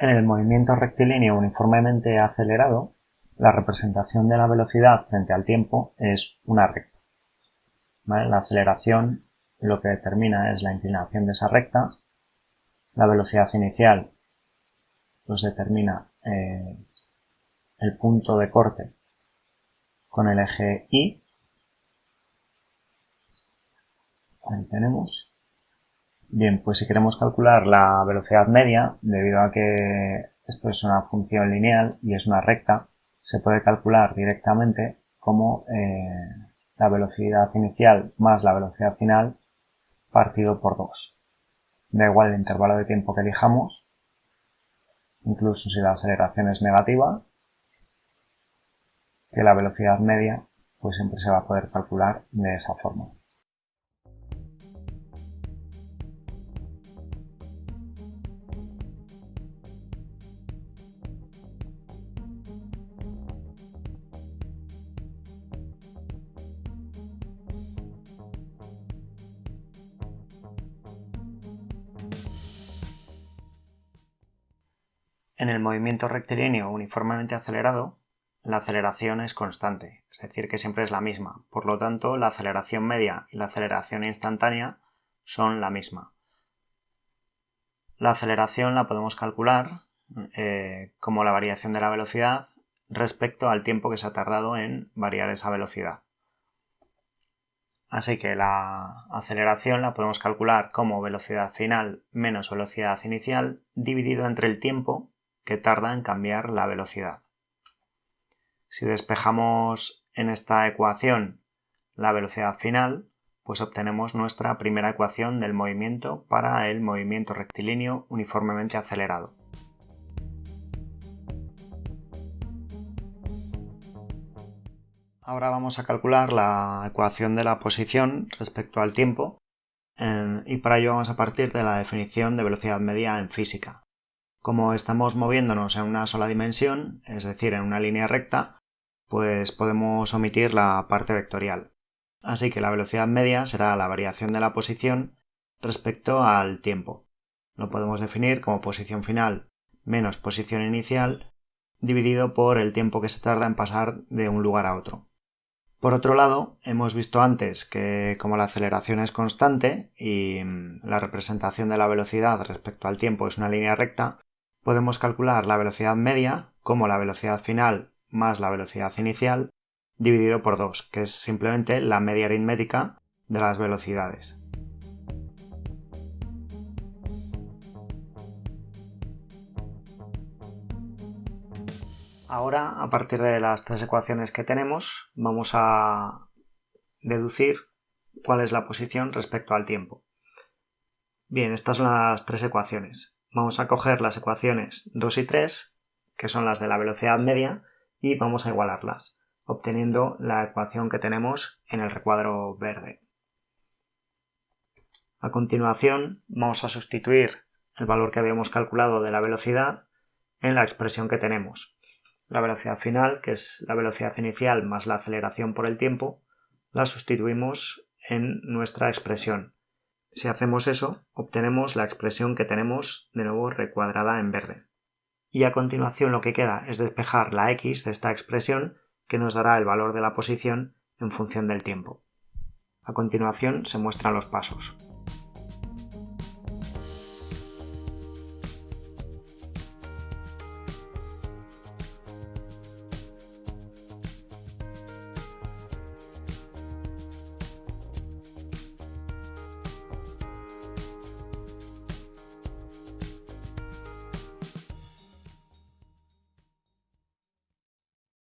En el movimiento rectilíneo uniformemente acelerado, la representación de la velocidad frente al tiempo es una recta. La aceleración lo que determina es la inclinación de esa recta, la velocidad inicial pues determina eh, el punto de corte con el eje Y. Ahí tenemos. Bien, pues si queremos calcular la velocidad media, debido a que esto es una función lineal y es una recta, se puede calcular directamente como eh, la velocidad inicial más la velocidad final partido por 2. Da igual el intervalo de tiempo que elijamos, incluso si la aceleración es negativa, que la velocidad media pues siempre se va a poder calcular de esa forma. En el movimiento rectilíneo uniformemente acelerado, la aceleración es constante, es decir, que siempre es la misma. Por lo tanto, la aceleración media y la aceleración instantánea son la misma. La aceleración la podemos calcular eh, como la variación de la velocidad respecto al tiempo que se ha tardado en variar esa velocidad. Así que la aceleración la podemos calcular como velocidad final menos velocidad inicial dividido entre el tiempo que tarda en cambiar la velocidad. Si despejamos en esta ecuación la velocidad final, pues obtenemos nuestra primera ecuación del movimiento para el movimiento rectilíneo uniformemente acelerado. Ahora vamos a calcular la ecuación de la posición respecto al tiempo y para ello vamos a partir de la definición de velocidad media en física. Como estamos moviéndonos en una sola dimensión, es decir, en una línea recta, pues podemos omitir la parte vectorial. Así que la velocidad media será la variación de la posición respecto al tiempo. Lo podemos definir como posición final menos posición inicial dividido por el tiempo que se tarda en pasar de un lugar a otro. Por otro lado, hemos visto antes que como la aceleración es constante y mm, la representación de la velocidad respecto al tiempo es una línea recta, podemos calcular la velocidad media como la velocidad final más la velocidad inicial dividido por 2, que es simplemente la media aritmética de las velocidades. Ahora, a partir de las tres ecuaciones que tenemos, vamos a deducir cuál es la posición respecto al tiempo. Bien, estas son las tres ecuaciones vamos a coger las ecuaciones 2 y 3, que son las de la velocidad media, y vamos a igualarlas, obteniendo la ecuación que tenemos en el recuadro verde. A continuación vamos a sustituir el valor que habíamos calculado de la velocidad en la expresión que tenemos. La velocidad final, que es la velocidad inicial más la aceleración por el tiempo, la sustituimos en nuestra expresión, si hacemos eso, obtenemos la expresión que tenemos de nuevo recuadrada en verde. Y a continuación lo que queda es despejar la x de esta expresión que nos dará el valor de la posición en función del tiempo. A continuación se muestran los pasos.